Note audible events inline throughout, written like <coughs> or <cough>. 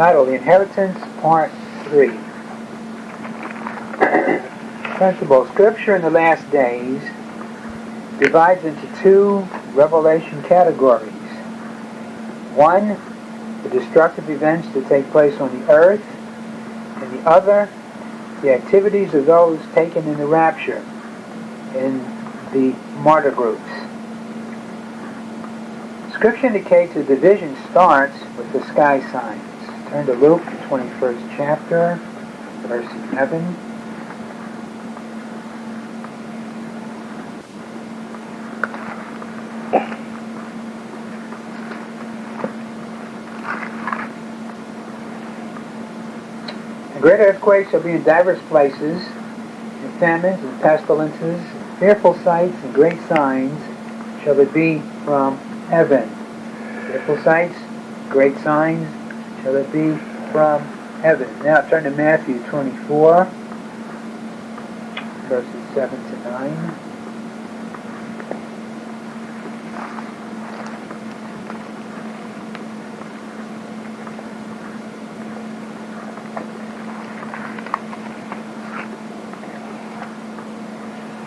titled The Inheritance, Part 3. <clears throat> Principle Scripture in the last days divides into two revelation categories. One, the destructive events that take place on the earth, and the other, the activities of those taken in the rapture in the martyr groups. Scripture indicates the division starts with the sky signs. Turn to Luke, the 21st chapter, verse 11. And great earthquakes shall be in divers places, and famines and pestilences, and fearful sights and great signs shall it be from heaven. Fearful sights, great signs shall it be from heaven. Now turn to Matthew 24, verses 7 to 9.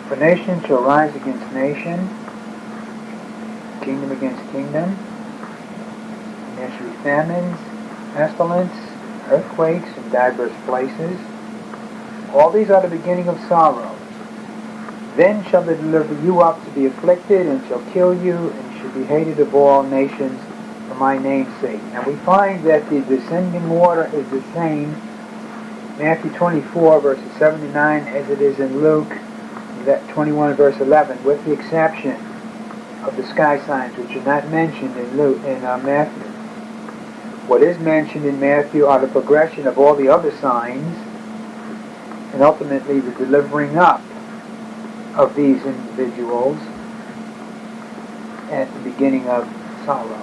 For nation shall rise against nation, kingdom against kingdom, and there shall be famines, pestilence, earthquakes in divers places. All these are the beginning of sorrows. Then shall they deliver you up to be afflicted, and shall kill you, and shall be hated of all nations for my name's sake. Now we find that the descending order is the same, Matthew 24, verses 7 to 9, as it is in Luke that 21 verse 11, with the exception of the sky signs, which are not mentioned in Luke in uh, Matthew. What is mentioned in Matthew are the progression of all the other signs, and ultimately the delivering up of these individuals at the beginning of sorrows.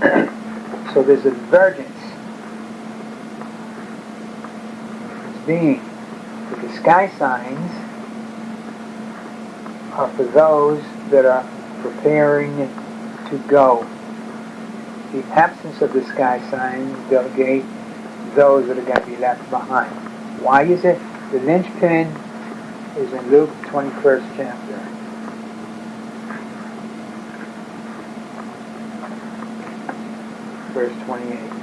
<clears throat> so there's a divergence. It's being with the sky signs are for those that are preparing to go. The absence of the sky signs delegate those that are going to be left behind. Why is it? The linchpin is in Luke 21st chapter. Verse 28.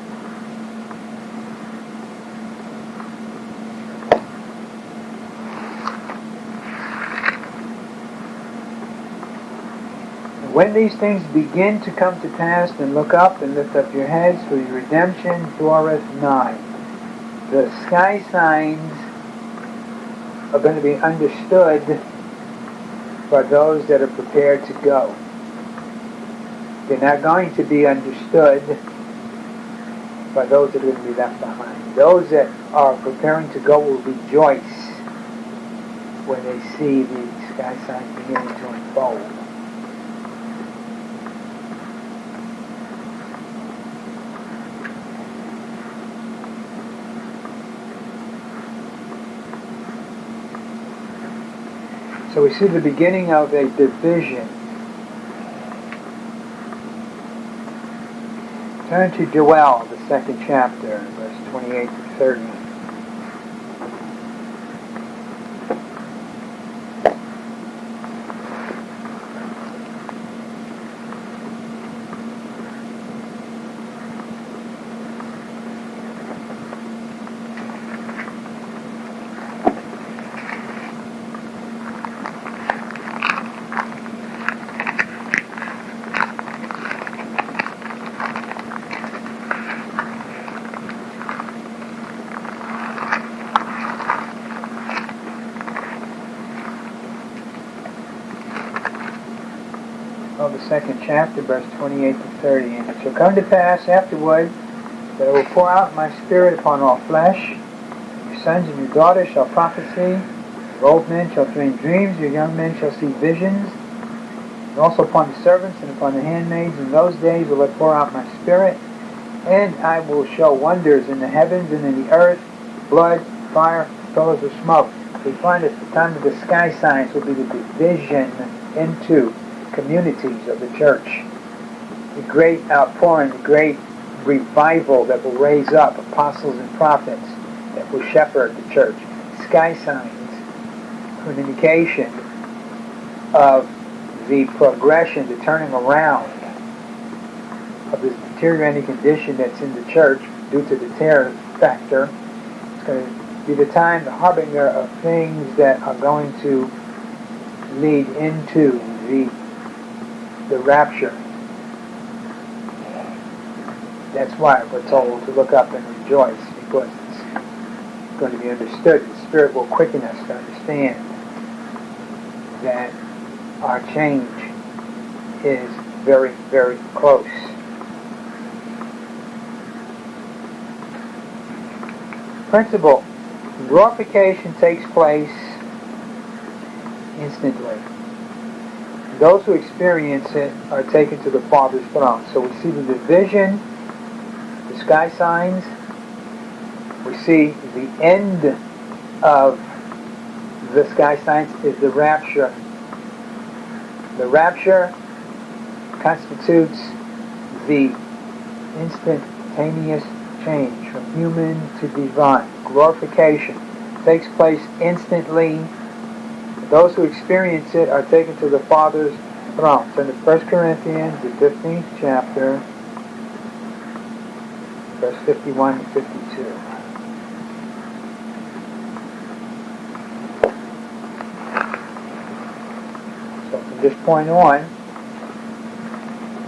When these things begin to come to pass, then look up and lift up your heads, for your redemption draweth nigh. The sky signs are going to be understood by those that are prepared to go. They're not going to be understood by those that are going to be left behind. Those that are preparing to go will rejoice when they see the sky signs beginning to unfold. So we see the beginning of a division. Turn to Joel, the second chapter, verse 28 to 30. of the second chapter, verse 28 to 30. And it shall come to pass afterward that I will pour out my spirit upon all flesh. Your sons and your daughters shall prophesy. Your old men shall dream dreams. Your young men shall see visions. And also upon the servants and upon the handmaids in those days will I pour out my spirit. And I will show wonders in the heavens and in the earth, blood, fire, pillars of smoke. We find that the time of the sky signs will be the division into communities of the church. The great outpouring, the great revival that will raise up apostles and prophets that will shepherd the church. Sky signs are an indication of the progression, the turning around of this deteriorating condition that's in the church due to the terror factor. It's going to be the time, the harbinger of things that are going to lead into the the rapture. That's why we're told to look up and rejoice because it's going to be understood. The Spirit will quicken us to understand that our change is very, very close. Principle. Glorification takes place instantly. Those who experience it are taken to the Father's throne. So we see the division, the sky signs. We see the end of the sky signs is the rapture. The rapture constitutes the instantaneous change from human to divine. Glorification takes place instantly. Those who experience it are taken to the Father's throne. Turn to 1 Corinthians, the 15th chapter, verse 51 and 52. So from this point on,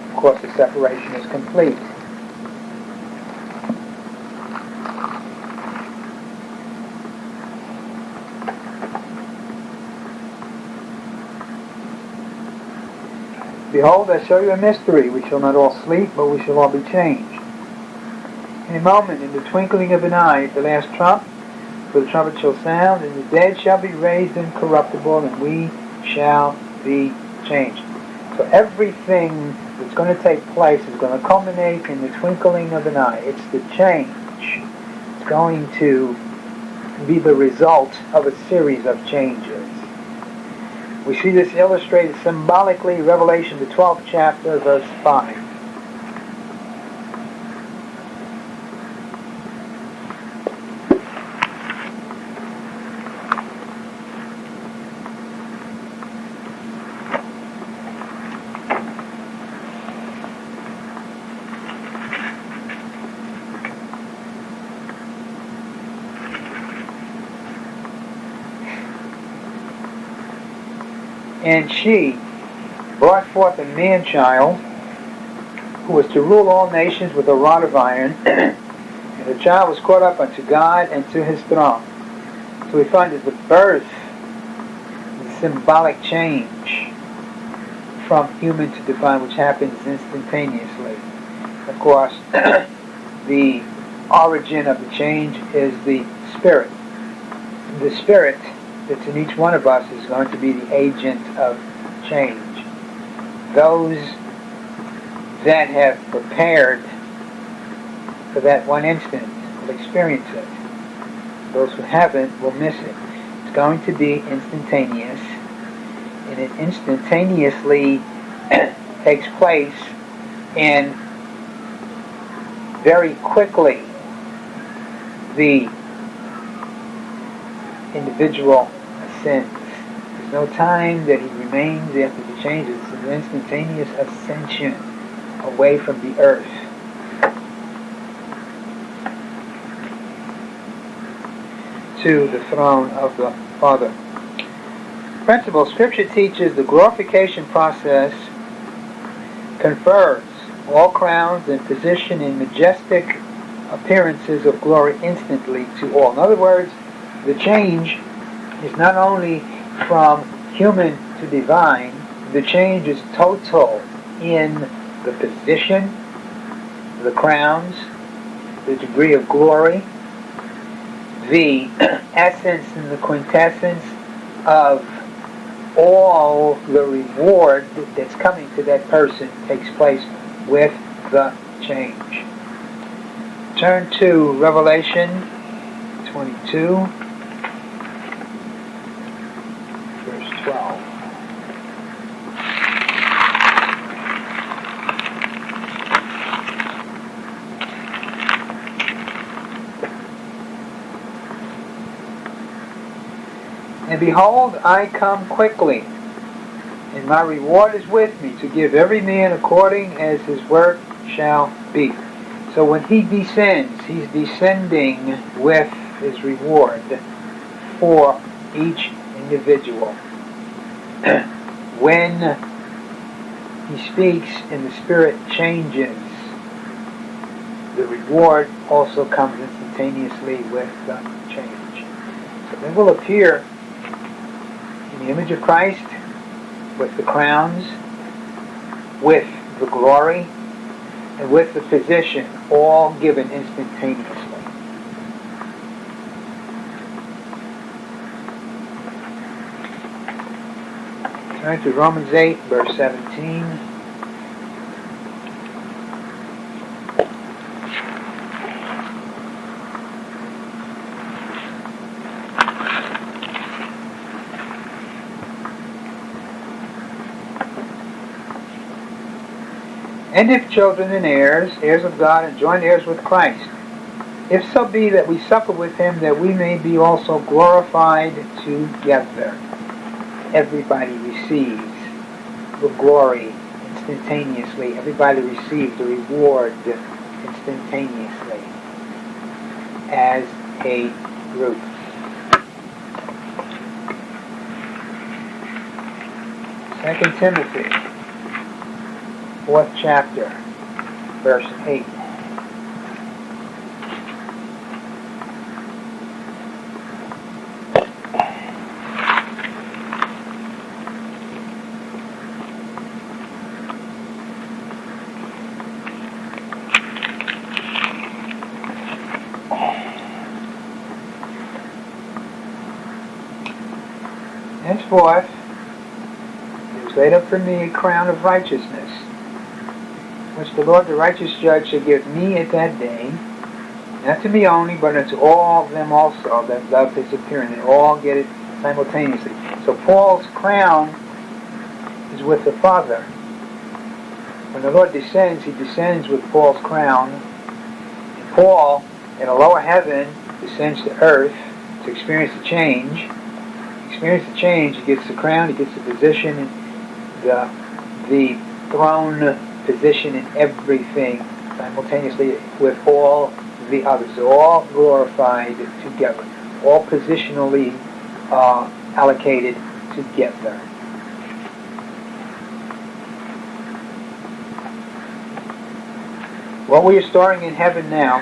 of course, the separation is complete. Behold, I show you a mystery. We shall not all sleep, but we shall all be changed. In a moment, in the twinkling of an eye, at the last trump, for the trumpet shall sound, and the dead shall be raised incorruptible, and we shall be changed. So everything that's going to take place is going to culminate in the twinkling of an eye. It's the change. It's going to be the result of a series of changes. We see this illustrated symbolically, Revelation, the 12th chapter, verse 5. And she brought forth a man-child who was to rule all nations with a rod of iron. <clears throat> and the child was caught up unto God and to his throne. So we find that the birth is symbolic change from human to divine, which happens instantaneously. Of course, <clears throat> the origin of the change is the spirit. The spirit that's in each one of us is going to be the agent of change. Those that have prepared for that one instant will experience it. Those who haven't will miss it. It's going to be instantaneous, and it instantaneously <clears throat> takes place and very quickly the individual ascends. There's no time that he remains after the changes. It's an instantaneous ascension away from the earth. to the throne of the Father. Principle, Scripture teaches the glorification process confers all crowns and position in majestic appearances of glory instantly to all. In other words, the change is not only from human to divine, the change is total in the position, the crowns, the degree of glory, the <clears throat> essence and the quintessence of all the reward that's coming to that person takes place with the change. Turn to Revelation 22. 12. And behold, I come quickly, and my reward is with me to give every man according as his work shall be. So when he descends, he's descending with his reward for each individual when he speaks and the Spirit changes, the reward also comes instantaneously with the change. So they will appear in the image of Christ with the crowns, with the glory, and with the physician, all given instantaneously. Turn to Romans 8, verse 17. And if children and heirs, heirs of God, and joint heirs with Christ, if so be that we suffer with him, that we may be also glorified together. Everybody receives the glory instantaneously. Everybody receives the reward instantaneously as a group. Second Timothy fourth chapter, verse 8. It was laid up for me a crown of righteousness which the Lord the righteous judge shall give me at that day, not to me only, but unto all of them also that love his appearing, and all get it simultaneously. So Paul's crown is with the Father. When the Lord descends, he descends with Paul's crown. And Paul, in a lower heaven, descends to earth to experience the change. Experience the change, he gets the crown, he gets the position, the, the throne position in everything simultaneously with all the others. They're all glorified together, all positionally uh, allocated together. What we are storing in heaven now,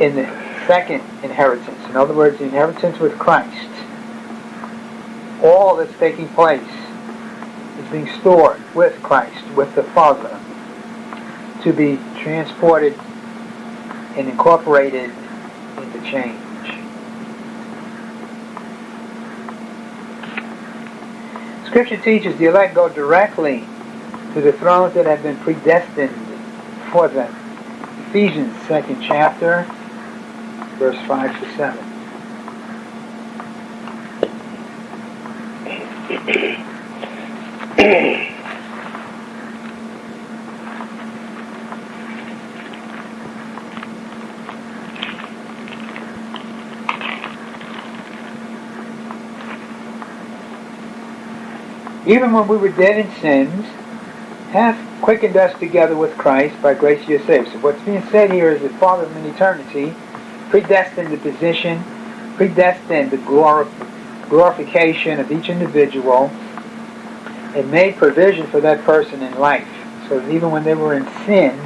in the second inheritance, in other words, the inheritance with Christ, all that's taking place is being stored with Christ, with the Father, to be transported and incorporated into change. Scripture teaches the elect go directly to the thrones that have been predestined for them. Ephesians 2nd chapter, verse 5 to 7. even when we were dead in sins, hath quickened us together with Christ by grace you are saved. So what's being said here is that Father in eternity predestined the position, predestined the glorification of each individual, and made provision for that person in life. So that even when they were in sin,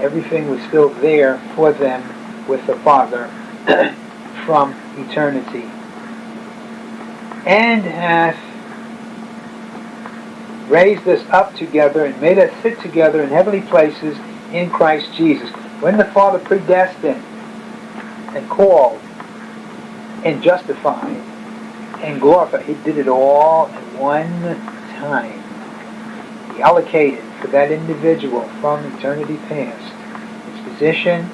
everything was still there for them with the Father <clears throat> from eternity. And hath raised us up together and made us sit together in heavenly places in Christ Jesus. When the Father predestined and called and justified and glorified, He did it all in one time. He allocated for that individual from eternity past his position,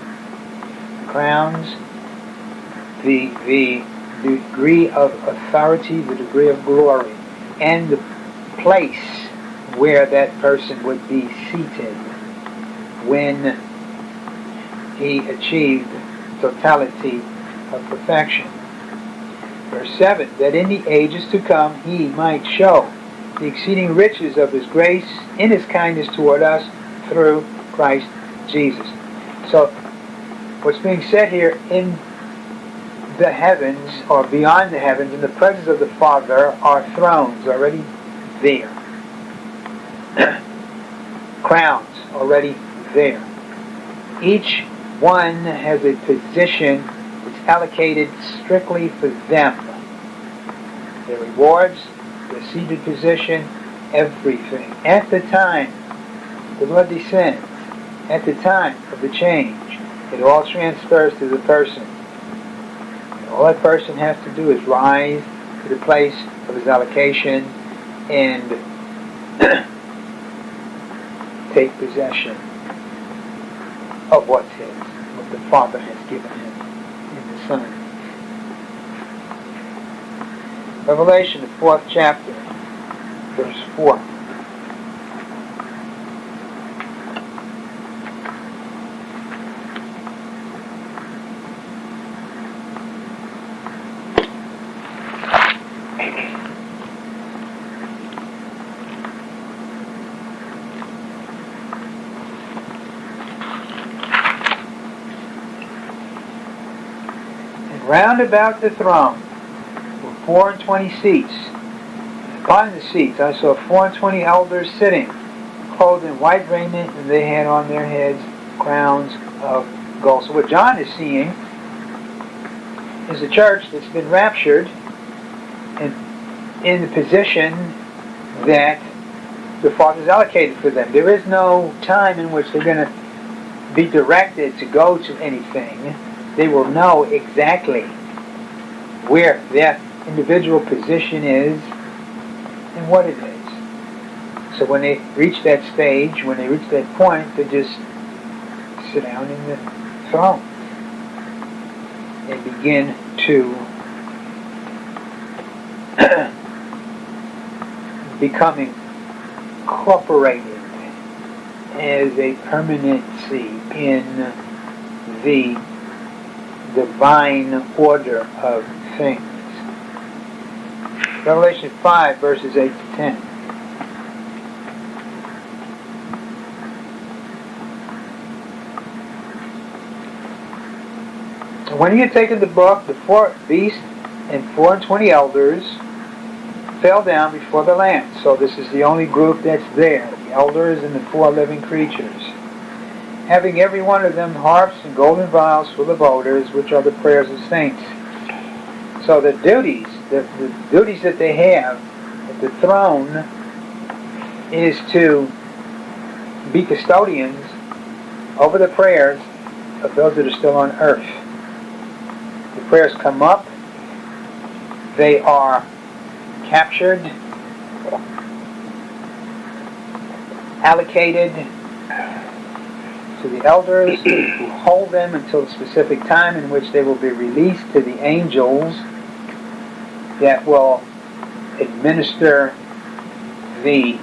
the crowns, the, the degree of authority, the degree of glory, and the place where that person would be seated when he achieved totality of perfection. Verse 7 That in the ages to come he might show the exceeding riches of his grace in his kindness toward us through Christ Jesus. So, what's being said here in the heavens or beyond the heavens, in the presence of the Father, are thrones already there, <clears throat> crowns already there. Each one has a position that's allocated strictly for them. Their rewards, their seated position, everything. At the time the blood descends, at the time of the change, it all transfers to the person. And all that person has to do is rise to the place of his allocation and <clears throat> take possession of what's his, what the Father has given him in the Son. Revelation, the fourth chapter, verse 4. Round about the throne were four and twenty seats. Upon the seats I saw four and twenty elders sitting, clothed in white raiment, and they had on their heads crowns of gold. So what John is seeing is a church that's been raptured and in the position that the Father's allocated for them. There is no time in which they're going to be directed to go to anything they will know exactly where their individual position is and what it is. So when they reach that stage, when they reach that point, they just sit down in the throne and begin to <coughs> become incorporated as a permanency in the divine order of things. Revelation 5, verses 8 to 10. When he had taken the book, the four beasts and four and twenty elders fell down before the Lamb. So this is the only group that's there, the elders and the four living creatures having every one of them harps and golden vials full of odors, which are the prayers of saints. So the duties, the, the duties that they have at the throne is to be custodians over the prayers of those that are still on earth. The prayers come up, they are captured, allocated, to the elders who hold them until a specific time in which they will be released to the angels that will administer the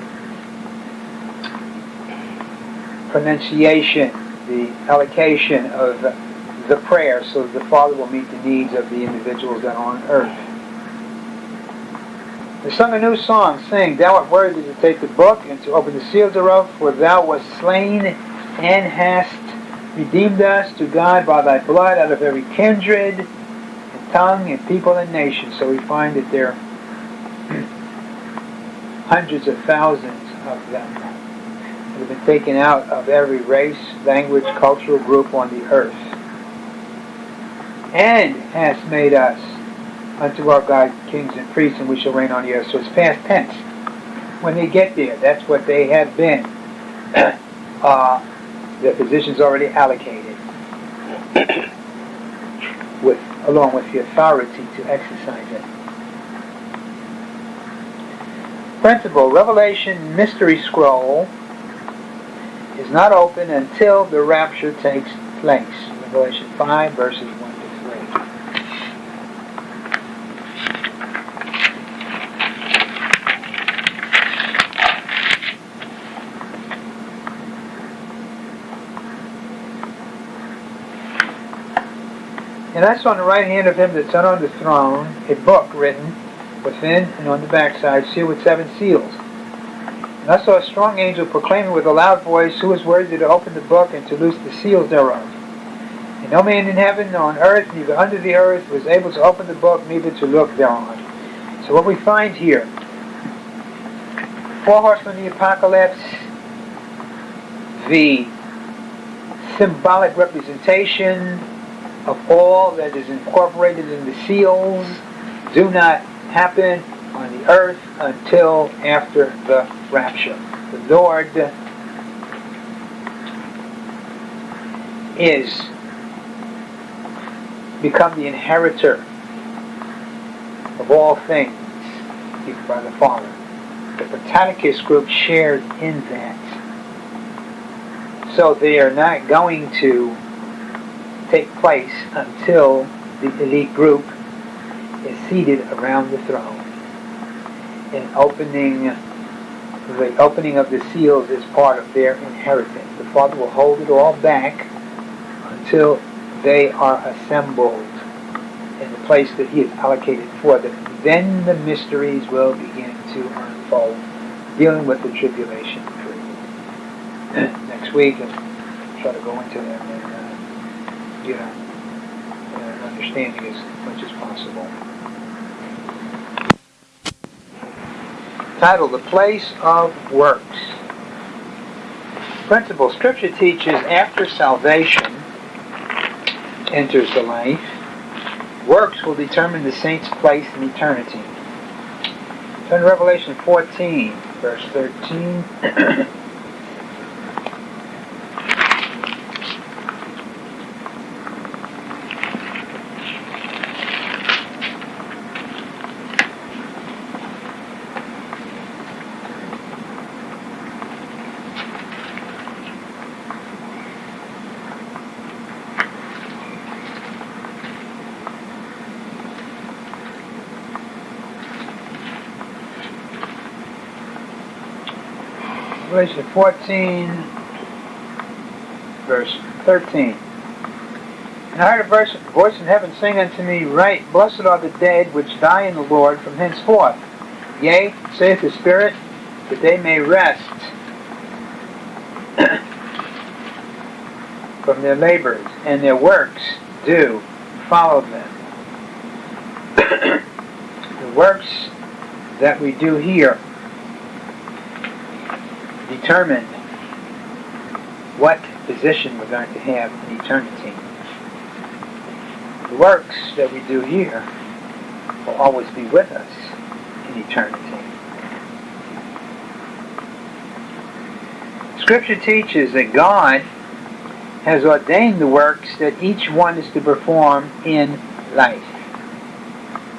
pronunciation, the allocation of the prayer so that the Father will meet the needs of the individuals that are on earth. They sung a new song, saying, Thou art worthy to take the book and to open the seals thereof, for thou wast slain and hast redeemed us to God by thy blood out of every kindred tongue and people and nation. So we find that there are <clears throat> hundreds of thousands of them that have been taken out of every race, language, cultural group on the earth. And has made us unto our God kings and priests, and we shall reign on the earth. So it's past tense. When they get there, that's what they have been. <clears throat> uh, the position's already allocated <clears throat> with along with the authority to exercise it. Principle, Revelation Mystery Scroll is not open until the rapture takes place. Revelation 5 verses 1 And I saw on the right hand of him that sat on the throne a book written within and on the backside, sealed with seven seals. And I saw a strong angel proclaiming with a loud voice, Who is worthy to open the book and to loose the seals thereof? And no man in heaven, nor on earth, neither under the earth, was able to open the book, neither to look thereon. So what we find here, four horsemen of the apocalypse, the symbolic representation of all that is incorporated in the seals do not happen on the earth until after the rapture. The Lord is become the inheritor of all things by the Father. The Britannicus group shared in that. So they are not going to take place until the elite group is seated around the throne. And opening the opening of the seals is part of their inheritance. The Father will hold it all back until they are assembled in the place that He has allocated for them. Then the mysteries will begin to unfold, dealing with the tribulation period. <clears throat> Next week, and try to go into them uh, uh, get an understanding as much as possible. Title: The Place of Works. Principle: Scripture teaches after salvation enters the life, works will determine the saint's place in eternity. Turn to Revelation 14, verse 13. <clears throat> Revelation 14, verse 13. And I heard a voice, voice in heaven sing unto me, Right, blessed are the dead which die in the Lord from henceforth. Yea, saith the Spirit, that they may rest <coughs> from their labors, and their works do follow them. <coughs> the works that we do here determine what position we're going to have in eternity. The works that we do here will always be with us in eternity. Scripture teaches that God has ordained the works that each one is to perform in life.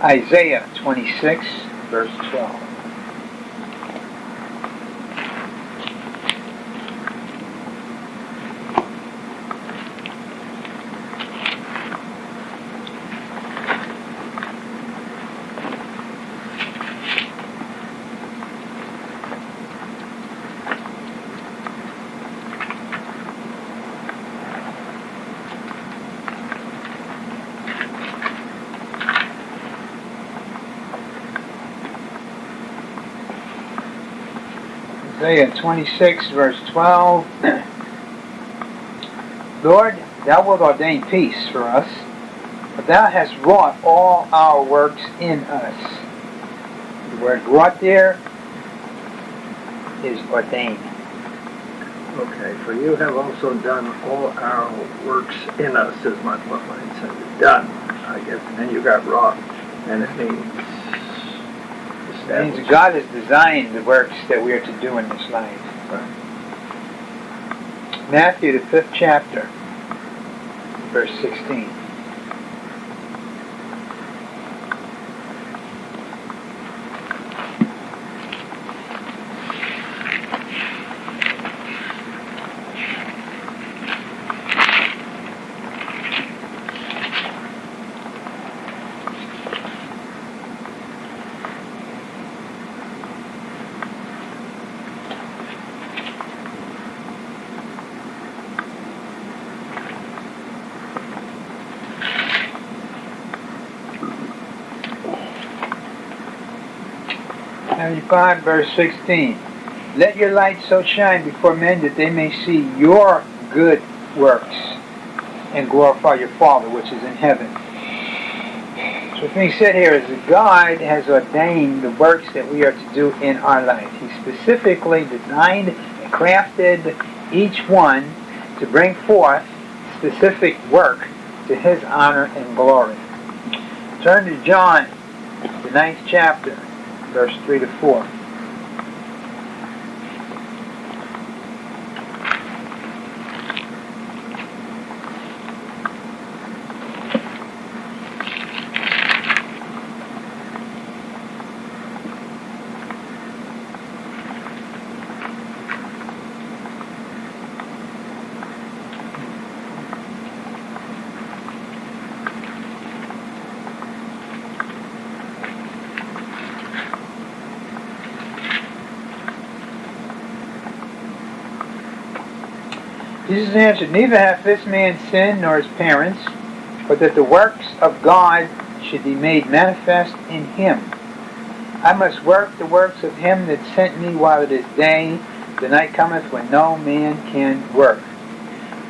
Isaiah 26, verse 12. Isaiah 26, verse 12. Lord, thou wilt ordain peace for us, but thou hast wrought all our works in us. The word wrought there is ordained. Okay, for you have also done all our works in us, is my, what said. Done, I guess, and you got wrought, and it means means God has designed the works that we are to do in this life. Right. Matthew, the fifth chapter, verse 16. 5, verse 16. Let your light so shine before men that they may see your good works and glorify your Father which is in heaven. So what's being said here is that God has ordained the works that we are to do in our life. He specifically designed and crafted each one to bring forth specific work to his honor and glory. Turn to John, the ninth chapter, verse 3 to 4. Jesus answered, Neither hath this man sinned nor his parents, but that the works of God should be made manifest in him. I must work the works of him that sent me while it is day. The night cometh when no man can work.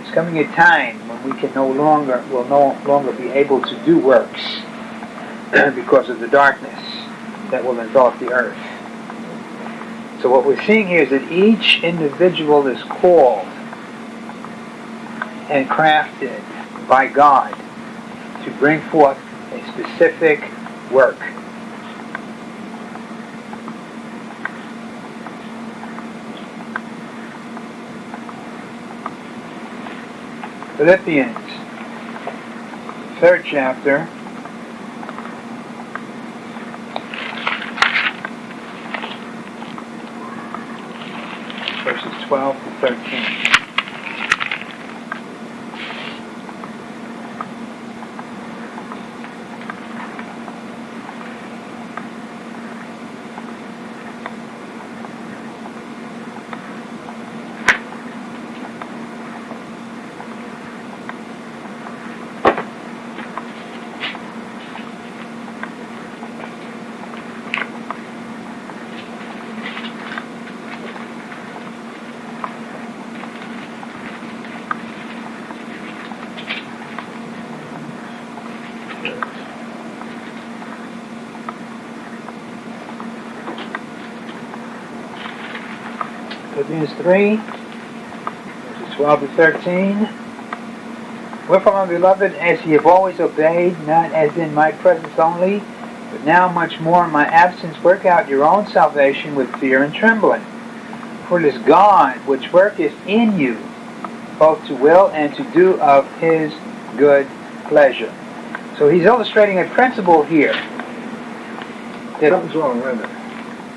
It's coming a time when we can no longer will no longer be able to do works <clears throat> because of the darkness that will envelop the earth. So what we're seeing here is that each individual is called and crafted by God to bring forth a specific work. Philippians, third chapter. Verses 12 to 13. Philippians 3, verses 12 to 13. Wherefore, my beloved, as ye have always obeyed, not as in my presence only, but now much more in my absence, work out your own salvation with fear and trembling. For it is God which worketh in you, both to will and to do of his good pleasure. So he's illustrating a principle here. Something's wrong with it.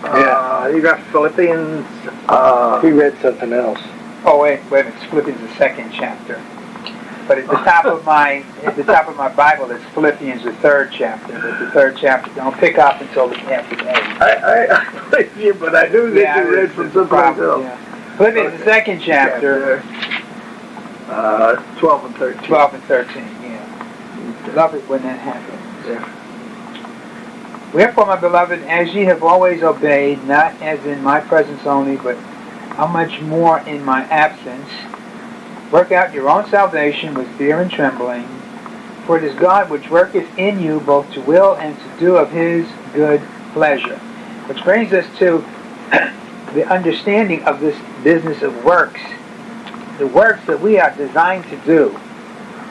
Uh, Uh, you got Philippians. Uh, we read something else. Oh wait, wait. It's Philippians the second chapter. But at the top of my at the top of my Bible, it's Philippians the third chapter. But the third chapter don't pick up until the after eight. I I, <laughs> I believe you, but I knew that yeah, you read from someplace else. Yeah. Philippians okay. the second chapter. Uh, twelve and thirteen. Twelve and thirteen. Yeah. Okay. Love it when that happens. Yeah. Wherefore, my beloved, as ye have always obeyed, not as in my presence only, but how much more in my absence, work out your own salvation with fear and trembling, for it is God which worketh in you both to will and to do of his good pleasure. Which brings us to <clears throat> the understanding of this business of works. The works that we are designed to do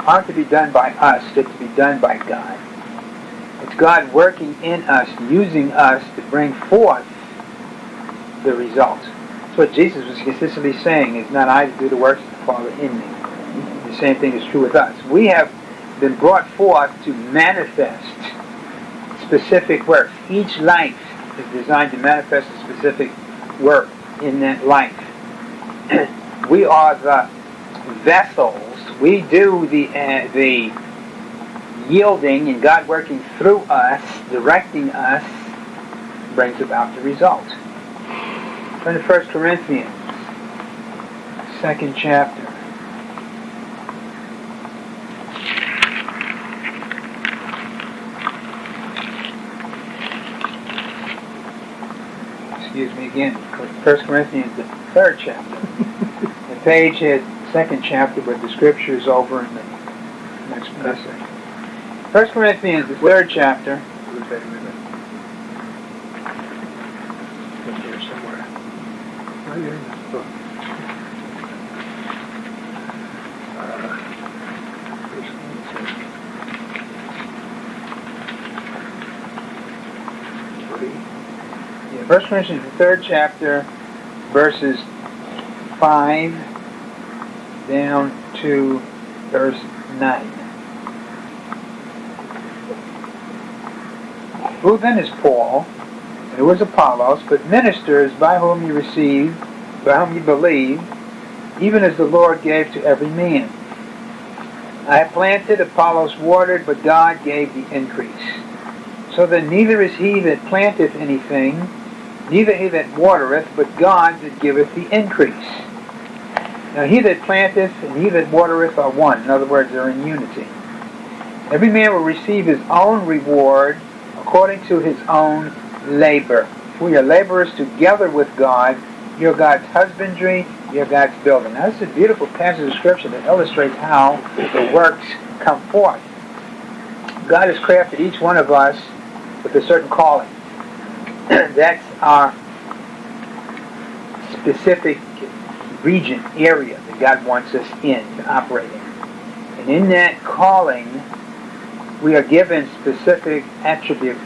aren't to be done by us, they're to be done by God. It's God working in us, using us to bring forth the results. That's what Jesus was consistently saying, is not I to do the works of the Father in me. The same thing is true with us. We have been brought forth to manifest specific works. Each life is designed to manifest a specific work in that life. <clears throat> we are the vessels. We do the uh, the yielding and God working through us, directing us, brings about the result. Turn to 1 Corinthians, second chapter. excuse me again, First Corinthians, the third chapter. <laughs> the page has second chapter, but the scripture is over in the next passage. First Corinthians, the third chapter. First Corinthians, the third chapter, verses five down to verse nine. Who then is Paul, and who is Apollos, but ministers by whom you received, by whom you believed, even as the Lord gave to every man. I have planted, Apollos watered, but God gave the increase. So that neither is he that planteth anything, neither he that watereth, but God that giveth the increase. Now he that planteth and he that watereth are one. In other words, they're in unity. Every man will receive his own reward according to his own labor. We are laborers together with God. You're God's husbandry, you're God's building. Now, this is a beautiful passage of Scripture that illustrates how the works come forth. God has crafted each one of us with a certain calling. <clears throat> That's our specific region, area that God wants us in to operate in. And in that calling, we are given specific attributes,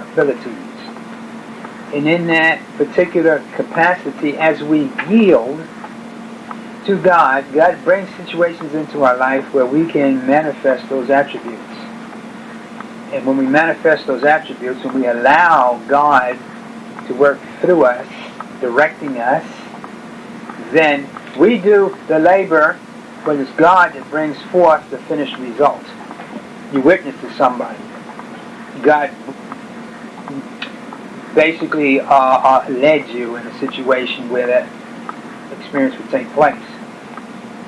abilities. And in that particular capacity, as we yield to God, God brings situations into our life where we can manifest those attributes. And when we manifest those attributes, when we allow God to work through us, directing us, then we do the labor, but it's God that brings forth the finished result. You witness to somebody. God basically uh, uh, led you in a situation where that experience would take place.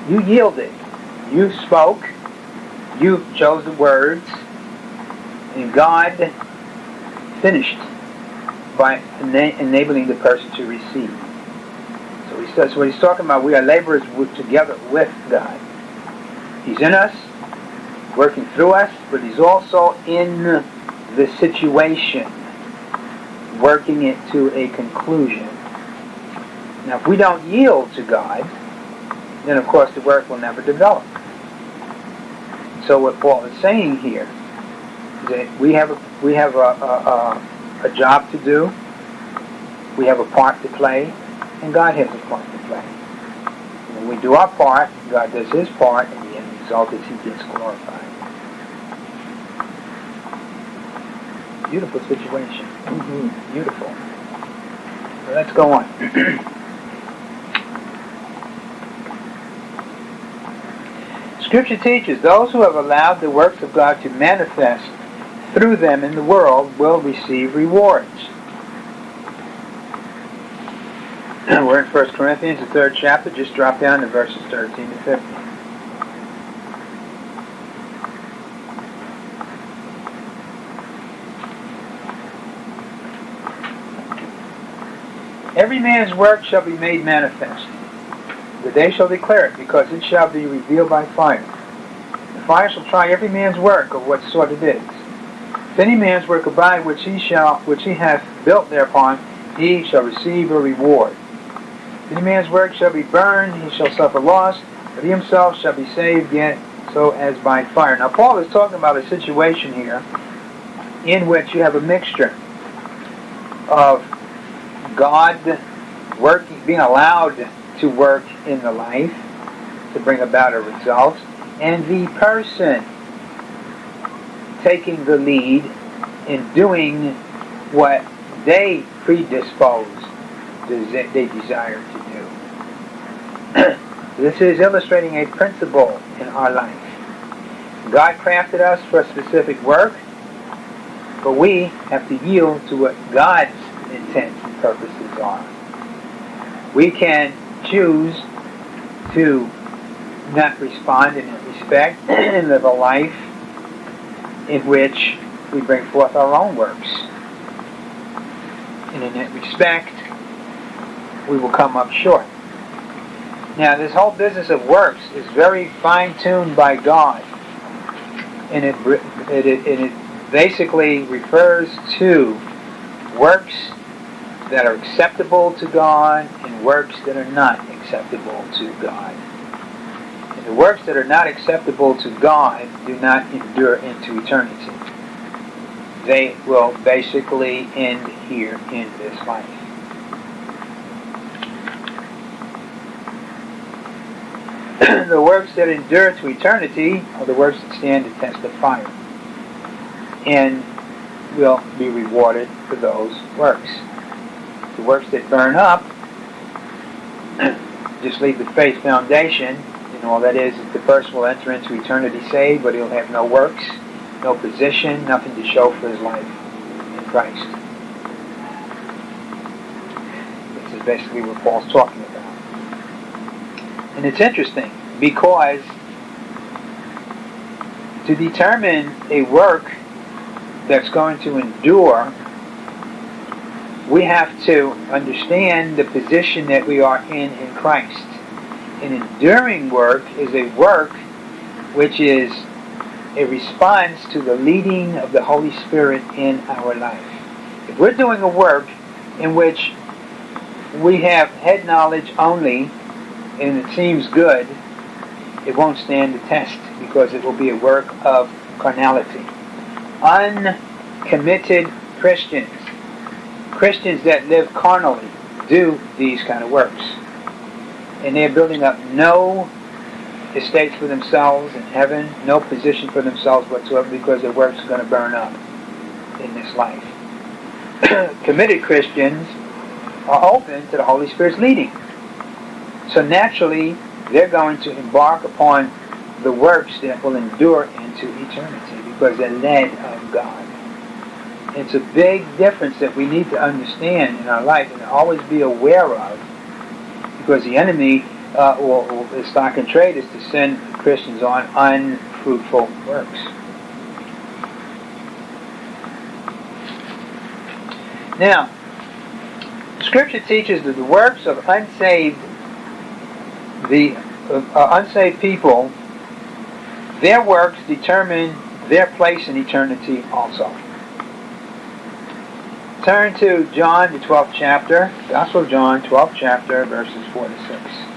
You yielded. You spoke. You chose the words. And God finished by ena- enabling the person to receive. So he says, what he's talking about, we are laborers with, together with God. He's in us, working through us, but he's also in the situation, working it to a conclusion. Now, if we don't yield to God, then of course the work will never develop. So what Paul is saying here is that we have a, we have a, a, a, job to do, we have a part to play, and God has a part to play. When we do our part, God does his part, and the end result is he gets glorified. Beautiful situation. Mm-hmm. Beautiful. So let's go on. <clears throat> Scripture teaches those who have allowed the works of God to manifest through them in the world will receive rewards. <clears throat> We're in 1 Corinthians, the third chapter. Just drop down to verses 13 to 15. Every man's work shall be made manifest. The day shall declare it, because it shall be revealed by fire. The fire shall try every man's work of what sort it is. If any man's work abide which he shall which he hath built thereupon, he shall receive a reward. If any man's work shall be burned, he shall suffer loss, but he himself shall be saved yet so as by fire. Now Paul is talking about a situation here in which you have a mixture of God working, being allowed to work in the life to bring about a result, and the person taking the lead in doing what they predispose, they desire to do. <clears throat> this is illustrating a principle in our life. God crafted us for a specific work, but we have to yield to what God's intents and purposes are. We can choose to not respond in that respect <clears throat> and live a life in which we bring forth our own works. And in that respect, we will come up short. Now, this whole business of works is very fine-tuned by God. And it, it, it, it basically refers to works that are acceptable to God and works that are not acceptable to God. And the works that are not acceptable to God do not endure into eternity. They will basically end here in this life. <clears throat> the works that endure to eternity are the works that stand the test of fire and will be rewarded for those works. The works that burn up <clears throat> just leave the faith foundation, and all that is is the first will enter into eternity saved, but he'll have no works, no position, nothing to show for his life in Christ. This is basically what Paul's talking about. And it's interesting because to determine a work that's going to endure, we have to understand the position that we are in in Christ. An enduring work is a work which is a response to the leading of the Holy Spirit in our life. If we're doing a work in which we have head knowledge only and it seems good, it won't stand the test because it will be a work of carnality uncommitted Christians, Christians that live carnally, do these kind of works. And they're building up no estates for themselves in heaven, no position for themselves whatsoever because their works are going to burn up in this life. <clears throat> Committed Christians are open to the Holy Spirit's leading. So naturally, they're going to embark upon the works that will endure into eternity because they're led of God. It's a big difference that we need to understand in our life and always be aware of because the enemy uh, or, or the stock and trade is to send Christians on unfruitful works. Now, Scripture teaches that the works of unsaved, the uh, unsaved people, their works determine their place in eternity also. Turn to John, the 12th chapter, Gospel of John, 12th chapter, verses 4 to 6.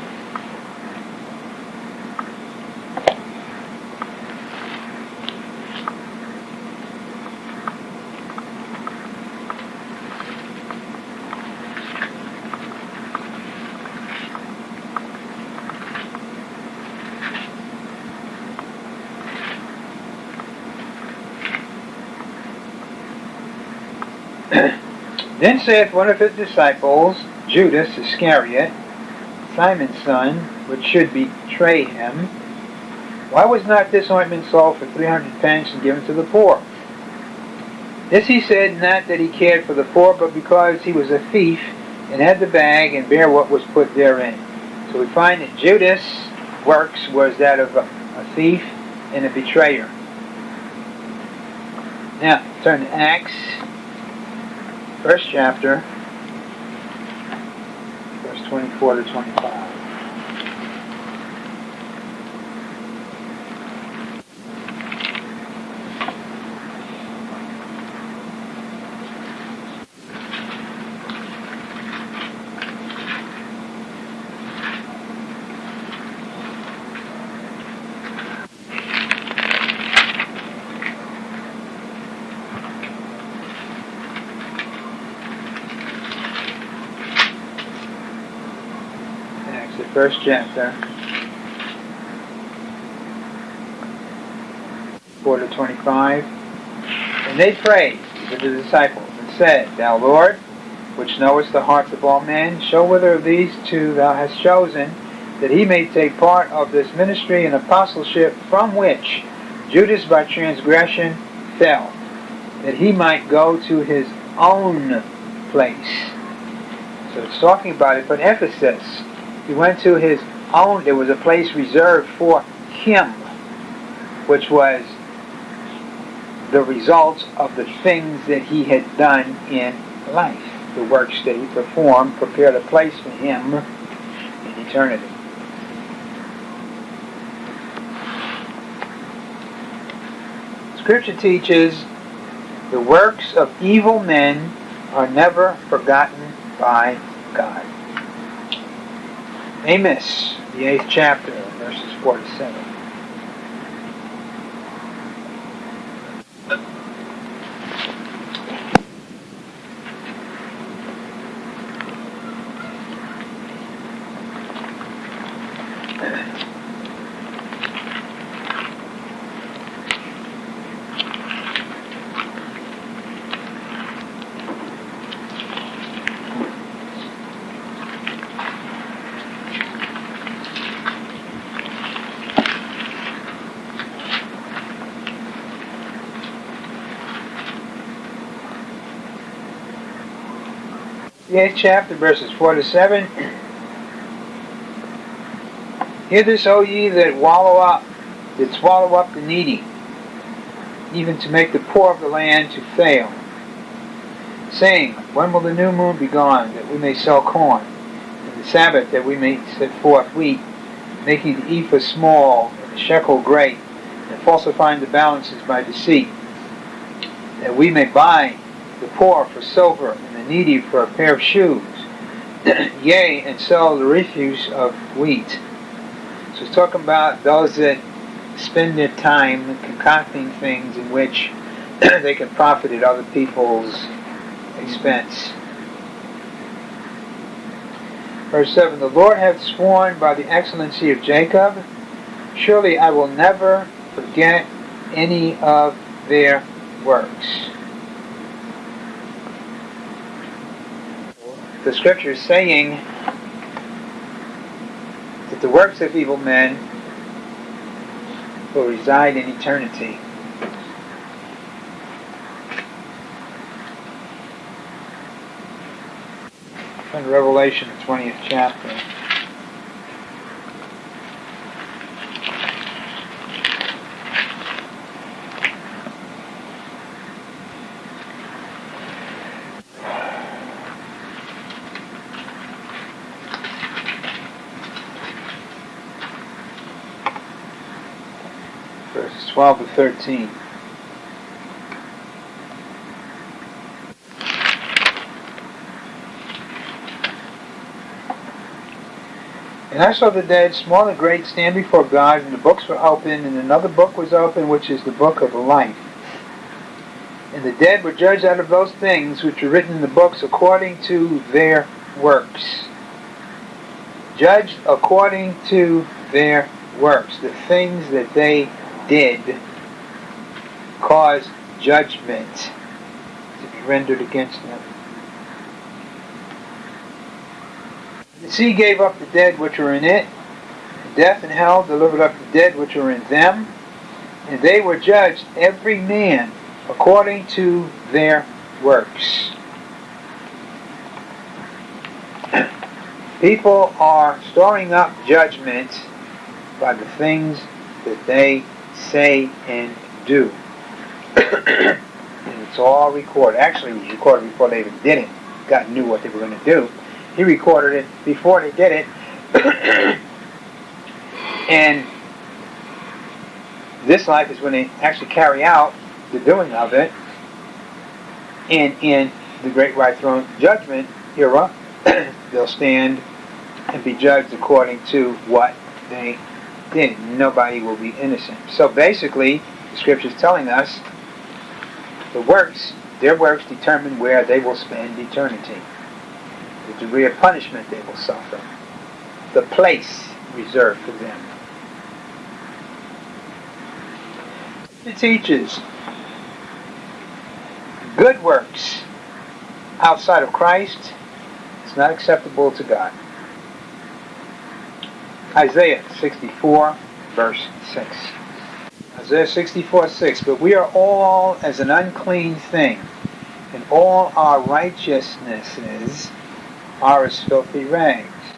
Then saith one of his disciples, Judas Iscariot, Simon's son, which should betray him, Why was not this ointment sold for three hundred pence and given to the poor? This he said not that he cared for the poor, but because he was a thief, and had the bag, and bare what was put therein. So we find that Judas' works was that of a, a thief and a betrayer. Now, turn to Acts first chapter, verse 24 to 25. First chapter, 4 to 25. And they prayed to the disciples and said, Thou Lord, which knowest the hearts of all men, show whether of these two thou hast chosen, that he may take part of this ministry and apostleship from which Judas by transgression fell, that he might go to his own place. So it's talking about it, but emphasis he went to his own, there was a place reserved for him, which was the results of the things that he had done in life. the works that he performed prepared a place for him in eternity. Scripture teaches the works of evil men are never forgotten by God. Amos, the eighth chapter, verses 4 to the eighth chapter, verses 4 to 7. Hear this, O ye that wallow up, that swallow up the needy, even to make the poor of the land to fail. Saying, When will the new moon be gone, that we may sell corn, and the Sabbath, that we may set forth wheat, making the ephah small, and the shekel great, and falsifying the balances by deceit, that we may buy the poor for silver, needy for a pair of shoes, <clears throat> yea, and sell the refuse of wheat. So it's talking about those that spend their time concocting things in which <clears throat> they can profit at other people's expense. Verse 7 The Lord hath sworn by the excellency of Jacob, surely I will never forget any of their works. The scripture is saying that the works of evil men will reside in eternity. In Revelation, the 20th chapter. verses 12 to 13. And I saw the dead, small and great, stand before God, and the books were opened, and another book was opened, which is the book of life. And the dead were judged out of those things which were written in the books according to their works. Judged according to their works, the things that they did cause judgment to be rendered against them. The sea gave up the dead which were in it, death and hell delivered up the dead which were in them, and they were judged every man according to their works. <clears throat> People are storing up judgment by the things that they say, and do. and it's all recorded. Actually, it was recorded before they even did it. God knew what they were going to do. He recorded it before they did it. <coughs> and this life is when they actually carry out the doing of it. And in the great white throne judgment era, <coughs> they'll stand and be judged according to what they then nobody will be innocent. So basically, the scripture is telling us the works, their works determine where they will spend eternity, the degree of punishment they will suffer, the place reserved for them. It teaches good works outside of Christ is not acceptable to God. Isaiah 64, verse 6. Isaiah 64, 6. But we are all as an unclean thing, and all our righteousnesses are as filthy rags.